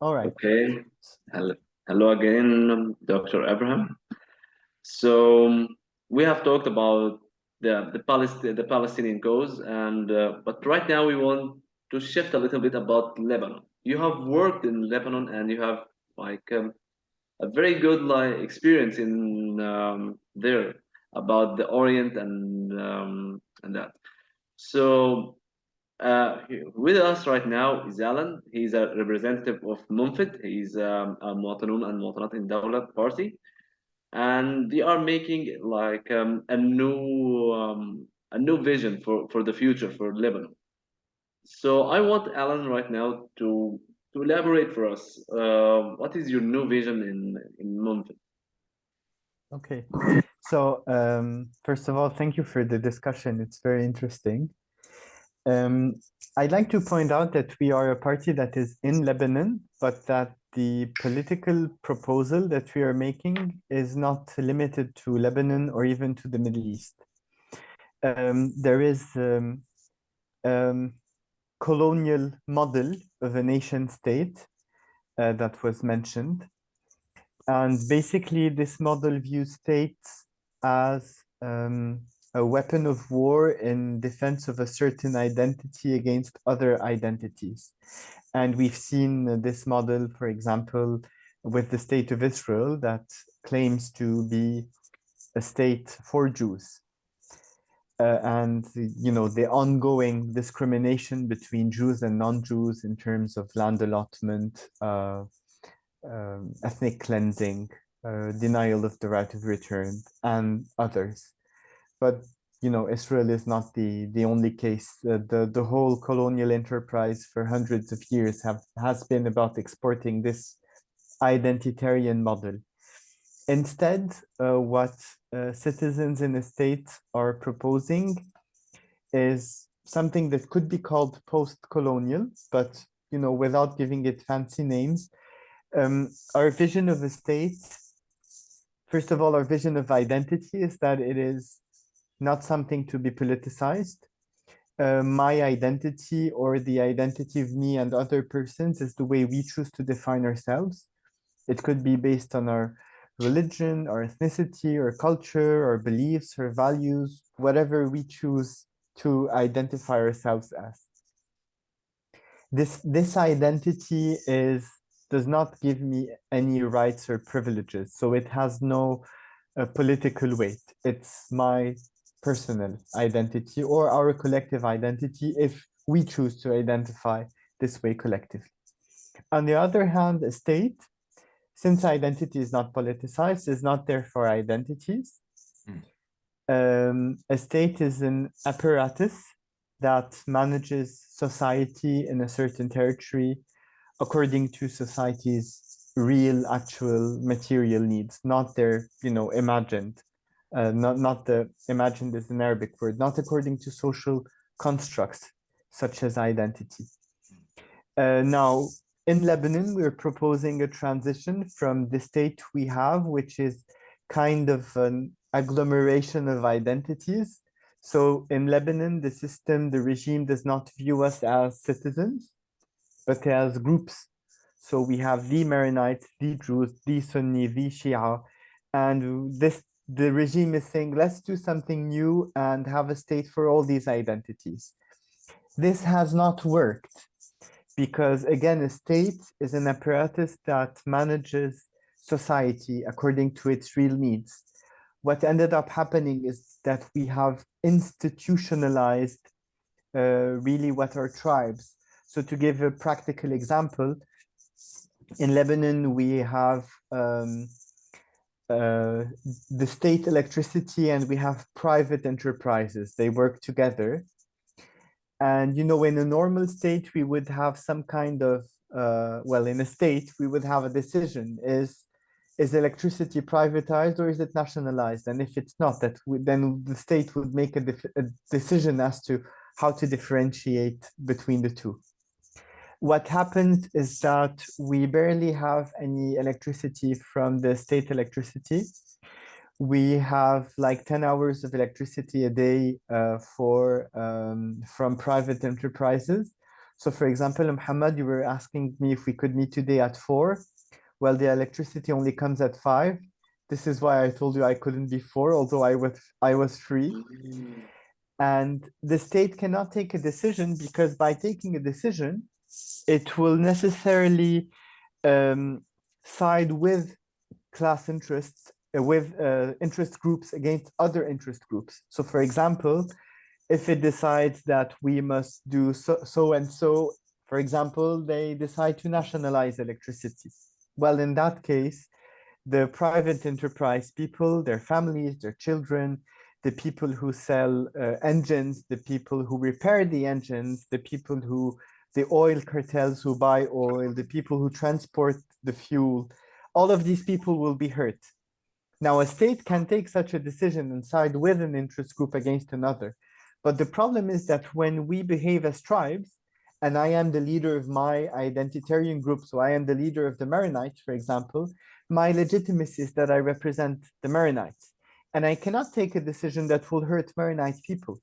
All right. Okay. Hello, again, Dr. Abraham. So we have talked about the the, Palestine, the Palestinian cause, and uh, but right now we want to shift a little bit about Lebanon. You have worked in Lebanon, and you have like um, a very good like experience in um, there about the Orient and um, and that. So uh, with us right now is Alan. He's a representative of Munfit. He's um, a Muwatanun and Muwatanat in Dawla party, and they are making like um, a new um, a new vision for for the future for Lebanon. So I want Alan right now to to elaborate for us. Uh, what is your new vision in in Munfit? Okay, so um, first of all, thank you for the discussion. It's very interesting. Um, I'd like to point out that we are a party that is in Lebanon, but that the political proposal that we are making is not limited to Lebanon or even to the Middle East. Um, there is um, um, colonial model of a nation state uh, that was mentioned. And basically this model views states as um, a weapon of war in defense of a certain identity against other identities. And we've seen this model, for example, with the state of Israel that claims to be a state for Jews. Uh, and, you know, the ongoing discrimination between Jews and non-Jews in terms of land allotment, uh, um, ethnic cleansing, uh, denial of the right of return, and others but you know Israel is not the the only case. Uh, the the whole colonial enterprise for hundreds of years have has been about exporting this identitarian model. Instead, uh, what uh, citizens in the state are proposing is something that could be called post-colonial, but you know, without giving it fancy names. Um, our vision of a state, first of all, our vision of identity is that it is not something to be politicized. Uh, my identity or the identity of me and other persons is the way we choose to define ourselves. It could be based on our religion, our ethnicity, or culture, or beliefs, or values, whatever we choose to identify ourselves as. This, this identity is does not give me any rights or privileges, so it has no uh, political weight. It's my personal identity or our collective identity if we choose to identify this way collectively. On the other hand, a state, since identity is not politicized, is not there for identities. Mm. Um, a state is an apparatus that manages society in a certain territory according to society's real actual material needs, not their, you know, imagined uh, not, not the imagined is an Arabic word, not according to social constructs such as identity. Uh, now, in Lebanon, we're proposing a transition from the state we have, which is kind of an agglomeration of identities. So in Lebanon, the system, the regime does not view us as citizens, but as groups. So we have the Maronites, the Druze, the Sunni, the Shia, and this the regime is saying, let's do something new and have a state for all these identities. This has not worked because again, a state is an apparatus that manages society according to its real needs. What ended up happening is that we have institutionalized uh, really what are tribes. So to give a practical example, in Lebanon, we have um, uh, the state electricity and we have private enterprises. They work together. And, you know, in a normal state, we would have some kind of, uh, well, in a state, we would have a decision. Is is electricity privatized or is it nationalized? And if it's not, that we, then the state would make a, a decision as to how to differentiate between the two what happened is that we barely have any electricity from the state electricity. We have like 10 hours of electricity a day uh, for um, from private enterprises. So for example, Muhammad, you were asking me if we could meet today at four. Well, the electricity only comes at five. This is why I told you I couldn't be four, although I was I was free. And the state cannot take a decision because by taking a decision, it will necessarily um, side with class interests, uh, with uh, interest groups against other interest groups. So for example, if it decides that we must do so, so and so, for example, they decide to nationalize electricity. Well, in that case, the private enterprise people, their families, their children, the people who sell uh, engines, the people who repair the engines, the people who, the oil cartels who buy oil, the people who transport the fuel, all of these people will be hurt. Now, a state can take such a decision and side with an interest group against another. But the problem is that when we behave as tribes, and I am the leader of my identitarian group, so I am the leader of the Maronites, for example, my legitimacy is that I represent the Maronites. And I cannot take a decision that will hurt Maronite people.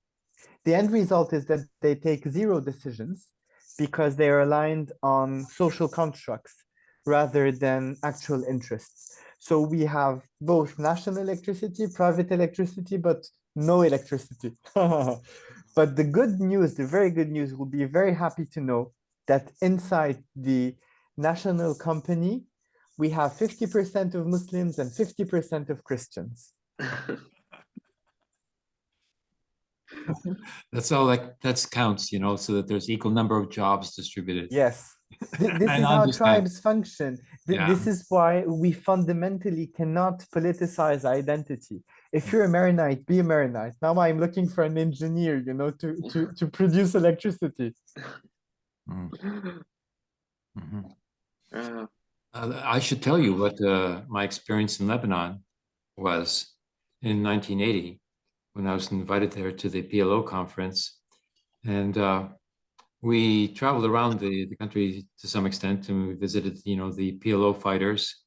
The end result is that they take zero decisions because they are aligned on social constructs rather than actual interests. So we have both national electricity, private electricity, but no electricity. but the good news, the very good news, will be very happy to know that inside the national company, we have 50% of Muslims and 50% of Christians. That's all that that's counts, you know, so that there's equal number of jobs distributed. Yes. Th- This is how tribes function. Th- Yeah. This is why we fundamentally cannot politicize identity. If you're a Maronite, be a Maronite. Now I'm looking for an engineer, you know, to, to, to produce electricity. Mm, mhm. Uh, Uh, I should tell you what uh, my experience in Lebanon was in 1980 when I was invited there to the PLO conference. And uh, we traveled around the, the country to some extent and we visited, you know, the PLO fighters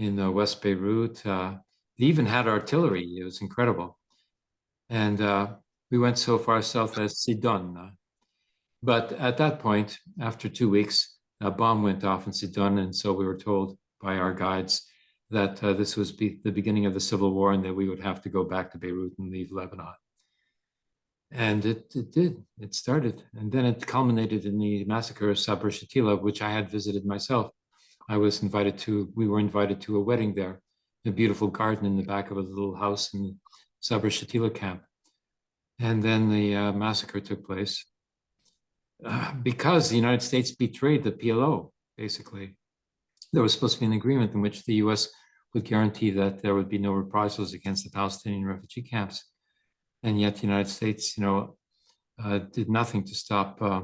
in uh, West Beirut. Uh, they even had artillery. It was incredible. And uh, we went so far south as Sidon. but at that point, after two weeks, a bomb went off in Sidon, and so we were told by our guides that uh, this was be the beginning of the civil war and that we would have to go back to Beirut and leave Lebanon. And it, it did, it started. And then it culminated in the massacre of Sabra Shatila, which I had visited myself. I was invited to, we were invited to a wedding there, a beautiful garden in the back of a little house in Sabra Shatila camp. And then the uh, massacre took place uh, because the United States betrayed the PLO, basically. There was supposed to be an agreement in which the US would guarantee that there would be no reprisals against the Palestinian refugee camps. And yet the United States, you know, uh, did nothing to stop, uh,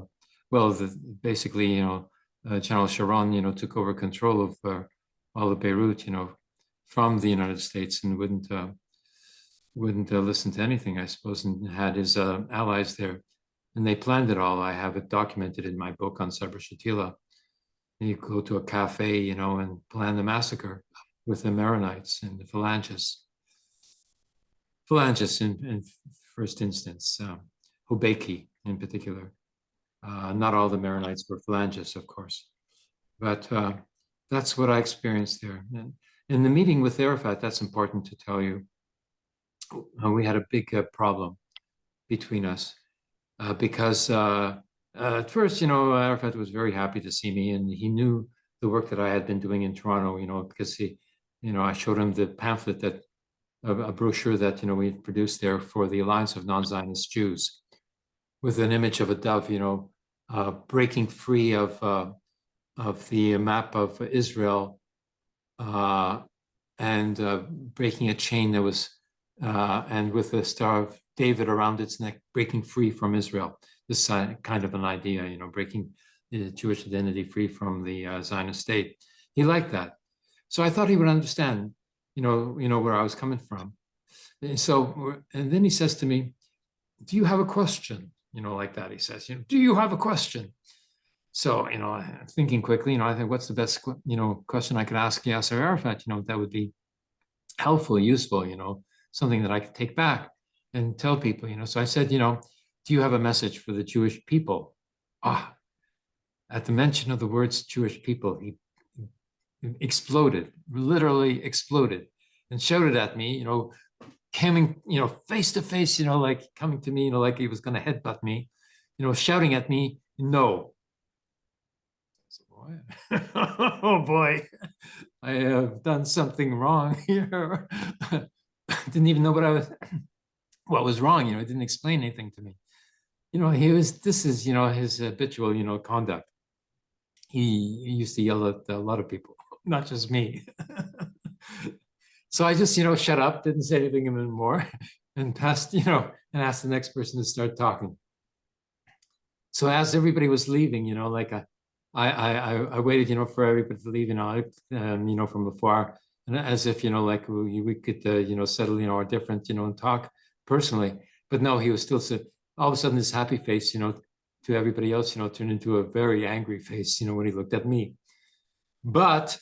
well, the, basically, you know, uh, General Sharon, you know, took over control of uh, all of Beirut, you know, from the United States and wouldn't uh, wouldn't uh, listen to anything, I suppose, and had his allies there and they planned it all. I have it documented in my book on Sabra Shatila. You go to a cafe, you know, and plan the massacre with the Maronites and the Phalangists. Phalangists in, in first instance, um, Hobeika in particular. Uh, not all the Maronites were Phalangists, of course, but uh, that's what I experienced there. And in the meeting with Arafat, that's important to tell you. uh, we had a big uh, problem between us uh, because uh, at first, you know, Arafat was very happy to see me, and he knew the work that I had been doing in Toronto. You know, because he, you know, I showed him the pamphlet that a, brochure that you know we produced there for the Alliance of Non-Zionist Jews, with an image of a dove, you know, uh, breaking free of uh, of the map of Israel, uh, and uh, breaking a chain that was, uh, and with the Star of David around its neck, breaking free from Israel. This kind of an idea, you know, breaking the Jewish identity free from the uh, Zionist state. He liked that, so I thought he would understand, you know, you know where I was coming from. And so, and then he says to me, "Do you have a question?" You know, like that. He says, "You know, do you have a question?" So, you know, thinking quickly, you know, I think what's the best, you know, question I could ask Yasser Arafat? You know, that would be helpful, useful, you know, something that I could take back and tell people, you know. So I said, you know, do you have a message for the Jewish people? Ah, at the mention of the words Jewish people, he exploded, literally exploded, and shouted at me, you know, coming, you know, face to face, you know, like coming to me, you know, like he was going to headbutt me, you know, shouting at me, no. oh boy, I have done something wrong here. didn't even know what I was, what was wrong, you know, it didn't explain anything to me. You know, he was, this is, you know, his habitual, you know, conduct. He, he used to yell at a lot of people, not just me. so I just, you know, shut up, didn't say anything anymore and passed, you know, and asked the next person to start talking. So as everybody was leaving, you know, like I, I, I, I waited, you know, for everybody to leave, you know, um, you know, from afar, and as if, you know, like we, we could, uh, you know, settle, you know, our different, you know, and talk personally. But no, he was still so all of a sudden this happy face, you know, to everybody else, you know, turned into a very angry face, you know, when he looked at me. But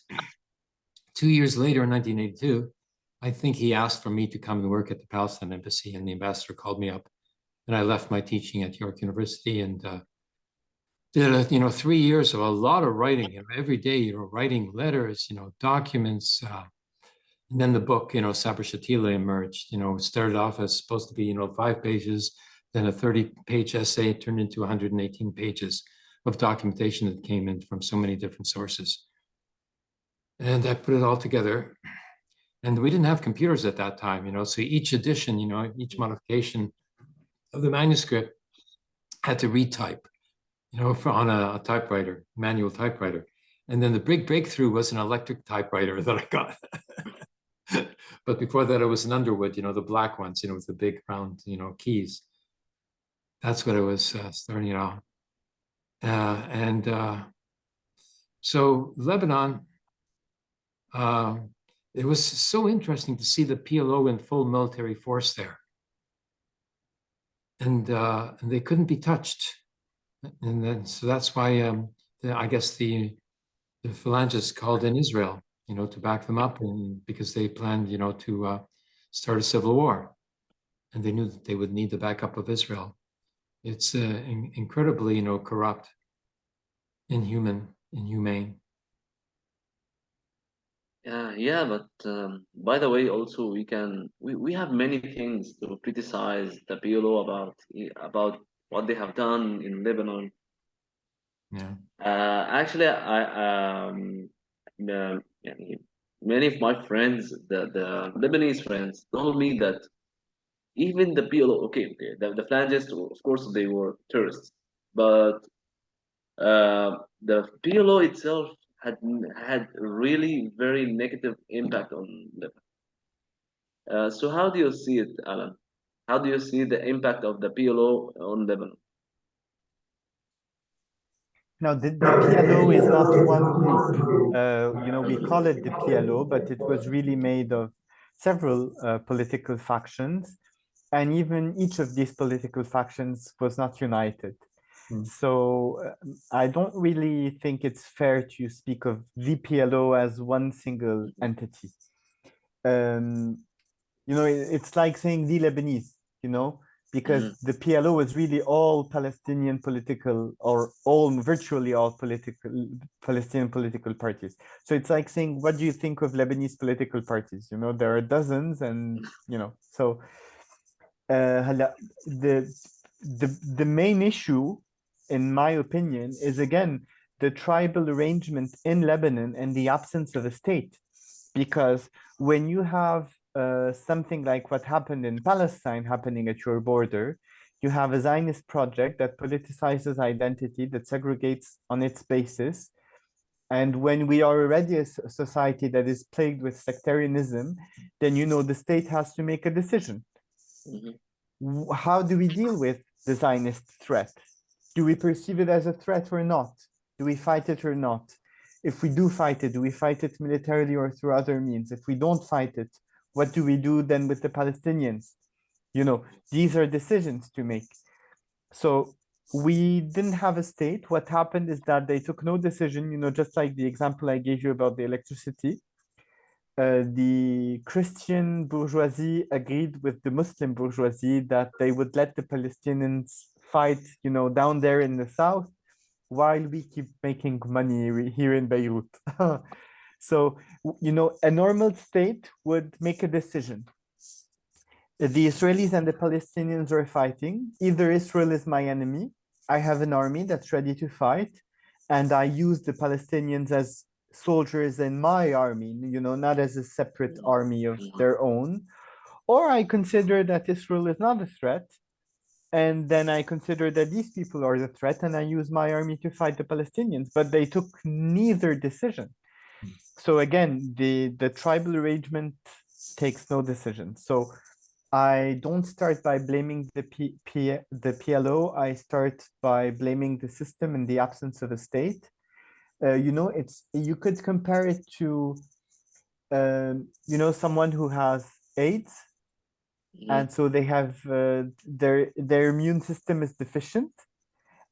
two years later in 1982, I think he asked for me to come and work at the Palestine embassy and the ambassador called me up and I left my teaching at York University and uh, did, a, you know, three years of a lot of writing you know, every day, you know, writing letters, you know, documents. Uh, and then the book, you know, Sabra Shatila emerged, you know, started off as supposed to be, you know, five pages, then a 30 page essay turned into 118 pages of documentation that came in from so many different sources. And I put it all together. And we didn't have computers at that time, you know, so each edition, you know, each modification of the manuscript had to retype, you know, on a, a typewriter, manual typewriter. And then the big breakthrough was an electric typewriter that I got. but before that, it was an Underwood, you know, the black ones, you know, with the big round, you know, keys. That's what I was uh, starting out. Uh, and uh, so Lebanon, uh, it was so interesting to see the PLO in full military force there. And, uh, and they couldn't be touched. And then, so that's why um, the, I guess the, the phalangists called in Israel, you know, to back them up and because they planned, you know, to uh, start a civil war. And they knew that they would need the backup of Israel it's uh, in, incredibly, you know, corrupt, inhuman, inhumane. Yeah, yeah, but um, by the way, also we can we, we have many things to criticize the PLO about about what they have done in Lebanon. Yeah. Uh, actually, I um, uh, many of my friends, the the Lebanese friends, told me that even the PLO, okay, okay the, the phalangists, of course, they were terrorists, but uh, the PLO itself had had really very negative impact on Lebanon. Uh, so how do you see it, Alan? How do you see the impact of the PLO on Lebanon? Now, the, the PLO is not one group. Uh, you know, we call it the PLO, but it was really made of several uh, political factions and even each of these political factions was not united. So uh, I don't really think it's fair to speak of the PLO as one single entity. Um, you know, it, it's like saying the Lebanese, you know, because mm. the PLO is really all Palestinian political or all virtually all political Palestinian political parties. So it's like saying, what do you think of Lebanese political parties? You know, there are dozens and, you know, so uh, the, the, the main issue in my opinion is again the tribal arrangement in Lebanon and the absence of a state because when you have uh, something like what happened in Palestine happening at your border you have a Zionist project that politicizes identity that segregates on its basis and when we are already a society that is plagued with sectarianism then you know the state has to make a decision Mm -hmm. How do we deal with the Zionist threat? Do we perceive it as a threat or not? Do we fight it or not? If we do fight it, do we fight it militarily or through other means? If we don't fight it, what do we do then with the Palestinians? You know, these are decisions to make. So we didn't have a state. What happened is that they took no decision, you know, just like the example I gave you about the electricity uh, the Christian bourgeoisie agreed with the Muslim bourgeoisie that they would let the Palestinians fight, you know, down there in the south, while we keep making money here in Beirut. so, you know, a normal state would make a decision. The Israelis and the Palestinians are fighting. Either Israel is my enemy, I have an army that's ready to fight, and I use the Palestinians as soldiers in my army, you know, not as a separate army of their own. Or I consider that Israel is not a threat, and then I consider that these people are the threat, and I use my army to fight the Palestinians. But they took neither decision. So again, the the tribal arrangement takes no decision. So I don't start by blaming the P, P, the PLO. I start by blaming the system in the absence of a state. Uh, you know, it's you could compare it to, um, you know, someone who has AIDS. And so they have uh, their their immune system is deficient.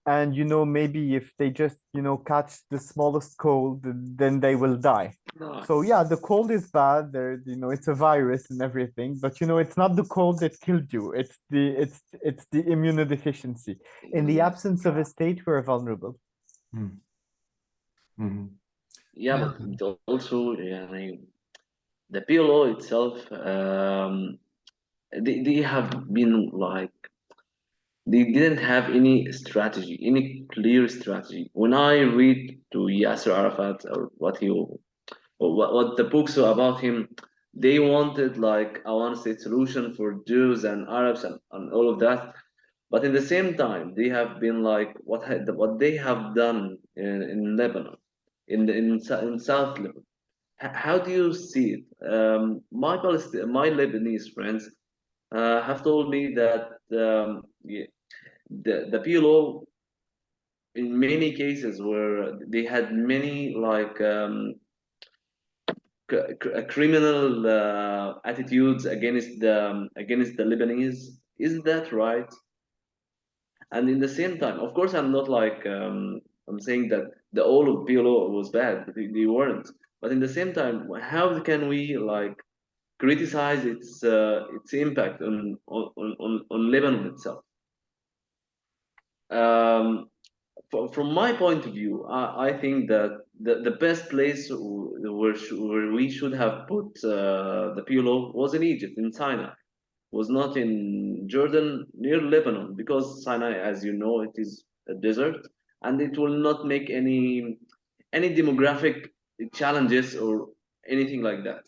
And you know maybe if they just you know catch the smallest cold then they will die. No, so yeah the cold is bad. There you know it's a virus and everything. But you know it's not the cold that killed you. It's the it's it's the immunodeficiency. In the mhm. absence of a state we're vulnerable. Mhm. Yeah, Yeah. but also, yeah, I mean, the PLO itself, um, they, they have been like, they didn't have any strategy, any clear strategy. When I read to Yasser Arafat or what he, or what, what the books are about him, they wanted like a one-state solution for Jews and Arabs and, and all of that. But in the same time, they have been like what what they have done in, in Lebanon, in the, in, in South Lebanon. How do you see it? Um, my Palest- my Lebanese friends uh, have told me that um, the the PLO in many cases where they had many like um, criminal uh, attitudes against the um, against the Lebanese. Is that right? And in the same time, of course, I'm not like um, I'm saying that the all of PLO was bad. They, they weren't. But in the same time, how can we like criticize its uh, its impact on on, on on Lebanon itself? Um, from my point of view, I, I think that the, the best place where, where we should have put uh, the PLO was in Egypt, in Sinai, was not in Jordan near Lebanon, because Sinai, as you know, it is a desert, and it will not make any any demographic challenges or anything like that.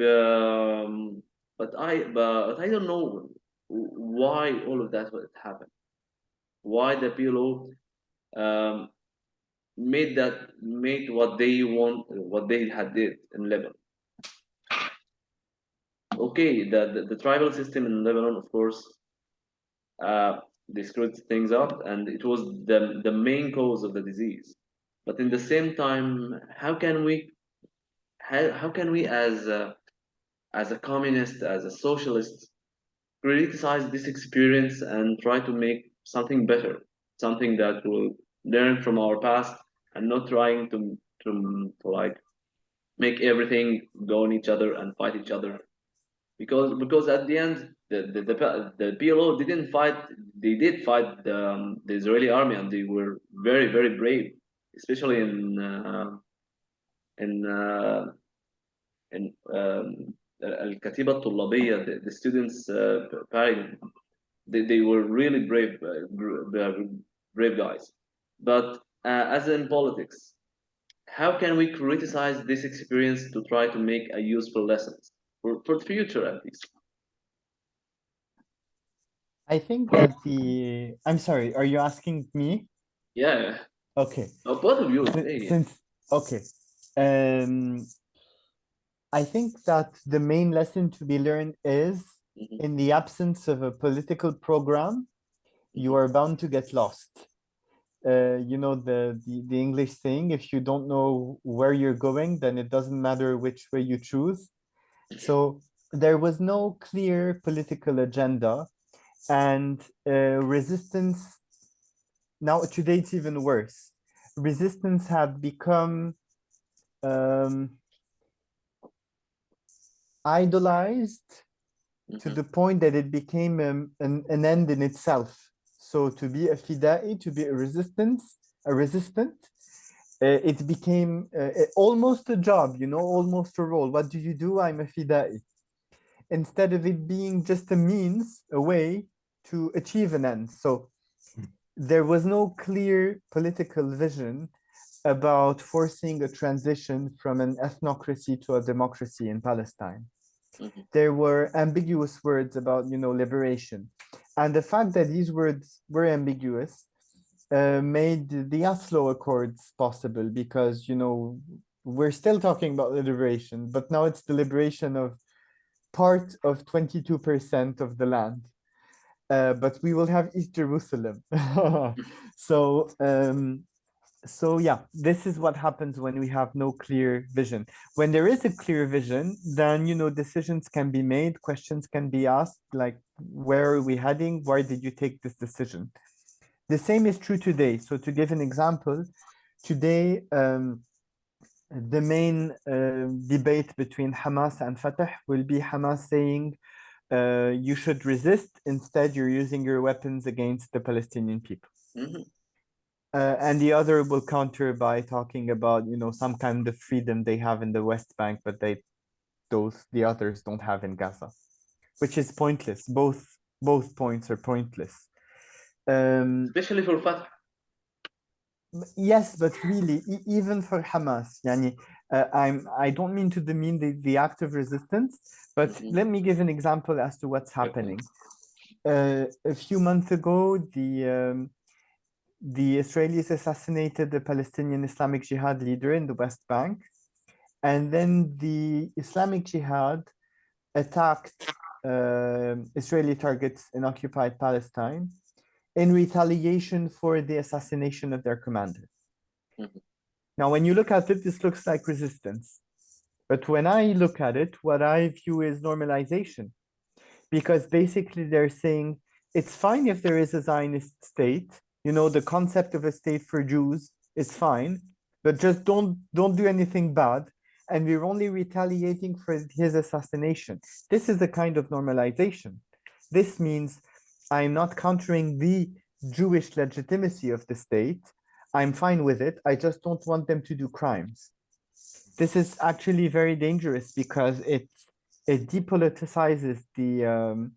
Um, but I but I don't know why all of that would happen. Why the PLO um, made that made what they want what they had did in Lebanon. Okay, the, the, the tribal system in Lebanon, of course, uh, they screwed things up, and it was the the main cause of the disease. But in the same time, how can we how, how can we as a, as a communist, as a socialist, criticize this experience and try to make something better, something that will learn from our past and not trying to to, to like make everything go on each other and fight each other. Because because at the end the the, the, the PLO didn't fight they did fight the, um, the Israeli army and they were very very brave especially in uh, in uh, in um, الكتيبة الطلابية the, the students uh, parade they, they were really brave uh, br- brave guys but uh, as in politics how can we criticize this experience to try to make a useful lessons for, for the future at least i think that the i'm sorry are you asking me yeah okay uh, both of you Sin- hey. since okay um i think that the main lesson to be learned is Mhm. in the absence of a political program you are bound to get lost. Uh, you know the, the the english saying if you don't know where you're going then it doesn't matter which way you choose. So there was no clear political agenda and uh, resistance now today it's even worse. Resistance had become um, idolized to Mhm. the point that it became um, an, an end in itself so to be a fida'i to be a resistance a resistant, uh, it became uh, almost a job, you know, almost a role. What do you do? I'm a fidai. Instead of it being just a means, a way to achieve an end. So there was no clear political vision about forcing a transition from an ethnocracy to a democracy in Palestine. Mm -hmm. There were ambiguous words about, you know, liberation. And the fact that these words were ambiguous uh, made the Oslo Accords possible because, you know, we're still talking about liberation, but now it's the liberation of part of 22% of the land. Uh, but we will have East Jerusalem. so um, so yeah, this is what happens when we have no clear vision. When there is a clear vision, then, you know, decisions can be made, questions can be asked, like, where are we heading? Why did you take this decision? The same is true today. So to give an example, today, um, the main uh, debate between Hamas and Fatah will be Hamas saying, uh, you should resist, instead you're using your weapons against the Palestinian people. Mm -hmm. Uh, and the other will counter by talking about, you know, some kind of freedom they have in the West Bank, but they, those, the others don't have in Gaza, which is pointless. Both, both points are pointless. Um, Especially for Fatah. Yes, but really, e even for Hamas, yani, uh, I'm, I don't mean to demean the, the act of resistance, but mm -hmm. let me give an example as to what's happening. Uh, a few months ago, the um, the Israelis assassinated the Palestinian Islamic Jihad leader in the West Bank. And then the Islamic Jihad attacked uh, Israeli targets in occupied Palestine in retaliation for the assassination of their commander. Mm -hmm. Now, when you look at it, this looks like resistance. But when I look at it, what I view is normalization. Because basically they're saying it's fine if there is a Zionist state, you know, the concept of a state for Jews is fine, but just don't don't do anything bad. And we're only retaliating for his assassination. This is a kind of normalization. This means I'm not countering the Jewish legitimacy of the state. I'm fine with it. I just don't want them to do crimes. This is actually very dangerous because it it depoliticizes the um,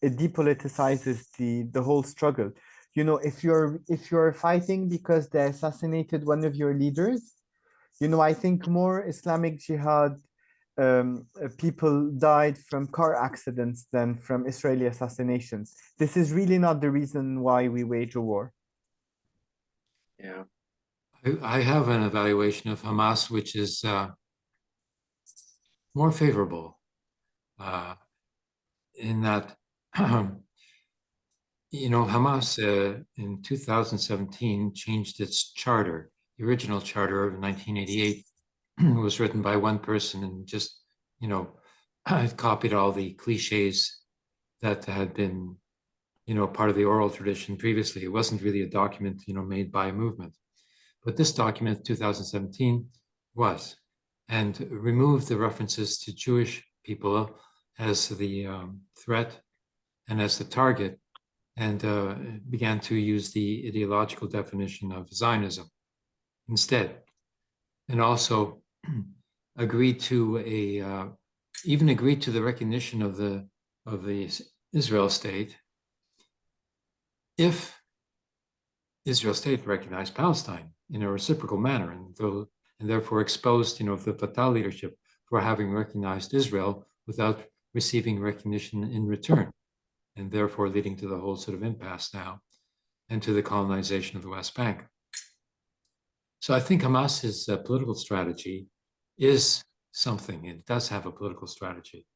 it depoliticizes the the whole struggle you know, if you're if you're fighting because they assassinated one of your leaders, you know, I think more Islamic Jihad um, uh, people died from car accidents than from Israeli assassinations. This is really not the reason why we wage a war. Yeah. I have an evaluation of Hamas, which is uh, more favorable uh, in that you know, Hamas uh, in 2017 changed its charter. The original charter of 1988 was written by one person and just, you know, copied all the cliches that had been, you know, part of the oral tradition previously. It wasn't really a document, you know, made by a movement. But this document, 2017, was, and removed the references to Jewish people as the um, threat and as the target and uh, began to use the ideological definition of Zionism instead. And also agreed to a, uh, even agreed to the recognition of the, of the Israel state if Israel state recognized Palestine in a reciprocal manner and, though, and therefore exposed, you know, the Fatah leadership for having recognized Israel without receiving recognition in return and therefore leading to the whole sort of impasse now and to the colonization of the West Bank. So I think Hamas's uh, political strategy is something. It does have a political strategy.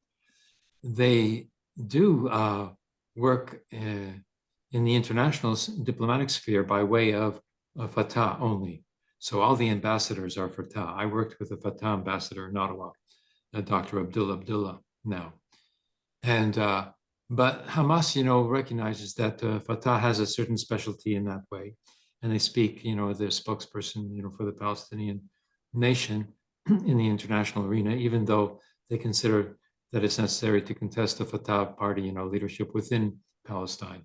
They do uh, work uh, in the international diplomatic sphere by way of, of Fatah only. So all the ambassadors are Fatah. I worked with the Fatah ambassador in Ottawa, uh, Dr. Abdullah Abdullah now. And uh, but Hamas, you know, recognizes that uh, Fatah has a certain specialty in that way. And they speak, you know, their spokesperson, you know, for the Palestinian nation in the international arena, even though they consider that it's necessary to contest the Fatah party, you know, leadership within Palestine.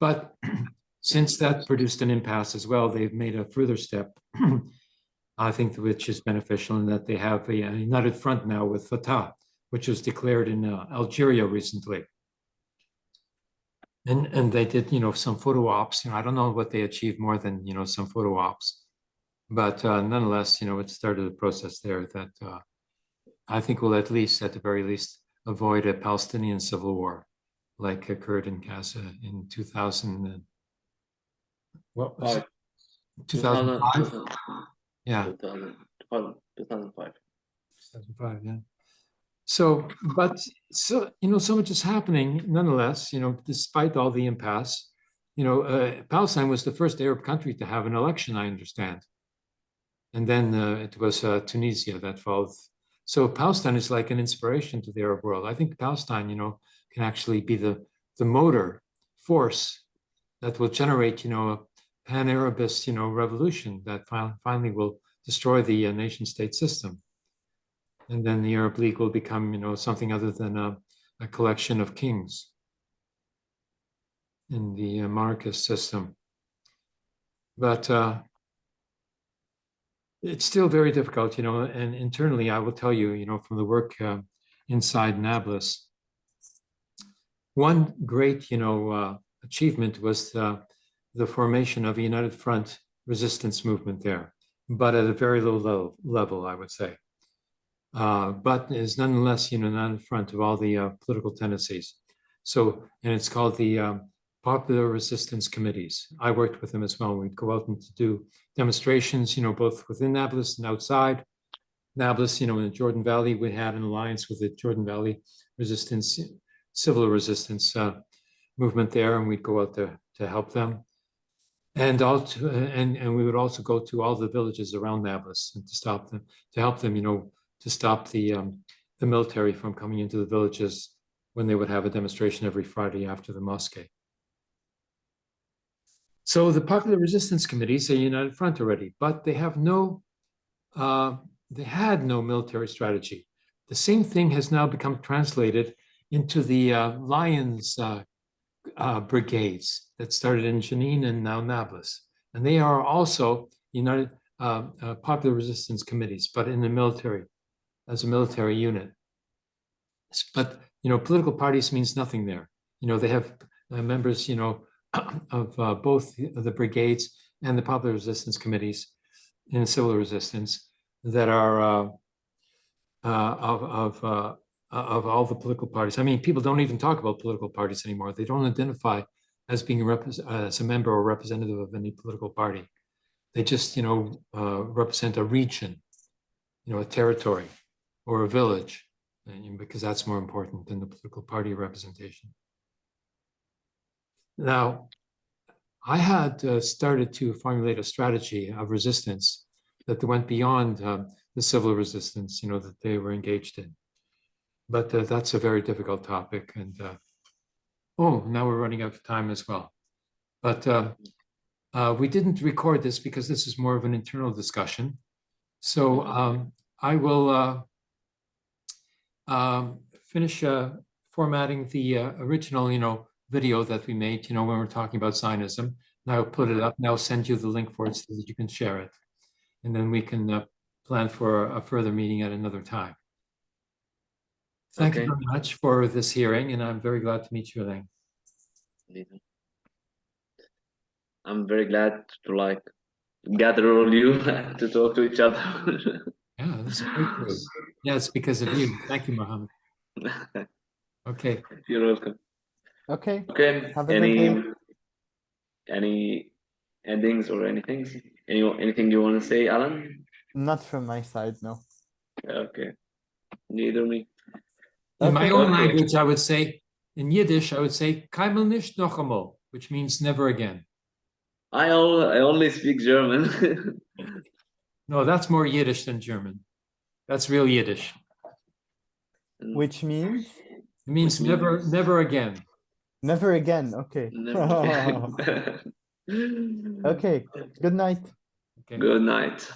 But since that produced an impasse as well, they've made a further step, I think, which is beneficial in that they have a, a united front now with Fatah, which was declared in uh, Algeria recently. And and they did, you know, some photo ops. You know, I don't know what they achieved more than you know some photo ops, but uh, nonetheless, you know, it started a process there that uh, I think will at least, at the very least, avoid a Palestinian civil war like occurred in Gaza in 2000. And, what was it? 2005? Yeah. 2000, 2005. 2005, yeah. So, but so you know, so much is happening nonetheless. You know, despite all the impasse, you know, uh, Palestine was the first Arab country to have an election. I understand, and then uh, it was uh, Tunisia that followed. So Palestine is like an inspiration to the Arab world. I think Palestine, you know, can actually be the the motor force that will generate, you know, a pan-Arabist, you know, revolution that fi finally will destroy the uh, nation-state system and then the Arab League will become, you know, something other than a, a collection of kings in the uh, monarchist system. But uh, it's still very difficult, you know, and internally, I will tell you, you know, from the work uh, inside Nablus, one great, you know, uh, achievement was the, the formation of a United Front resistance movement there, but at a very low level, level I would say uh, but is nonetheless, you know, not in front of all the uh, political tendencies. So, and it's called the um, Popular Resistance Committees. I worked with them as well. We'd go out and to do demonstrations, you know, both within Nablus and outside Nablus. You know, in the Jordan Valley, we had an alliance with the Jordan Valley Resistance, Civil Resistance uh, movement there, and we'd go out there to help them. And also, and and we would also go to all the villages around Nablus and to stop them, to help them, you know, to stop the um, the military from coming into the villages when they would have a demonstration every Friday after the mosque. So the Popular Resistance Committees are united front already, but they have no, uh, they had no military strategy. The same thing has now become translated into the uh, Lions uh, uh brigades that started in Jenin and now Nablus. And they are also United uh, uh, Popular Resistance Committees, but in the military as a military unit. But, you know, political parties means nothing there. You know, they have uh, members, you know, of uh, both the brigades and the popular resistance committees in civil resistance that are uh, uh of, of, uh, of all the political parties. I mean, people don't even talk about political parties anymore. They don't identify as being as a member or representative of any political party. They just, you know, uh, represent a region, you know, a territory or a village, because that's more important than the political party representation. Now, I had uh, started to formulate a strategy of resistance that went beyond uh, the civil resistance, you know, that they were engaged in. But uh, that's a very difficult topic. And uh, oh, now we're running out of time as well. But uh, uh, we didn't record this because this is more of an internal discussion. So um, I will um, finish uh, formatting the uh, original, you know, video that we made, you know, when we're talking about Zionism. And I'll put it up and I'll send you the link for it so that you can share it. And then we can uh, plan for a further meeting at another time. Thank you very much for this hearing, and I'm very glad to meet you, Elaine. I'm very glad to like gather all you to talk to each other. Yeah, that's great. great. Yeah, it's because of you. Thank you, Mohammed. Okay. You're welcome. Okay, Okay, Have any any endings or anything? Any anything you want to say, Alan? not from my side, no. Okay. Neither me. In my own Okay. language, I would say, in Yiddish, I would say, "Keinmal nicht noch einmal," which means never again. I all I only speak German. No, that's more Yiddish than German. That's real Yiddish. Which means It means Which never, means- never again. never again. Okay. Never- okay. Good night. Okay. Good night.